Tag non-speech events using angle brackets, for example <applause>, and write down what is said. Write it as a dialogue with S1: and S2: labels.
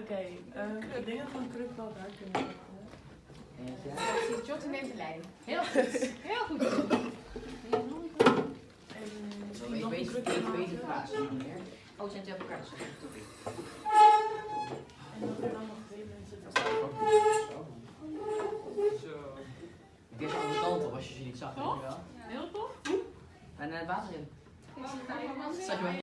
S1: Oké, ehm, ik denk dat we kruk wel daar kunnen zetten.
S2: Precies, Jotte neemt de lijn. Heel goed. <laughs> Heel goed.
S1: En eh,
S3: ik
S1: nog
S3: weet,
S1: het
S3: ik weet niet meer.
S2: Oh, zijn twee elkaar.
S1: En dat er dan nog twee mensen
S3: Dat zo. Ik deed de kant op als je ze niet zag, weet je wel.
S2: Heel tof.
S3: En eh, het water in. Zat je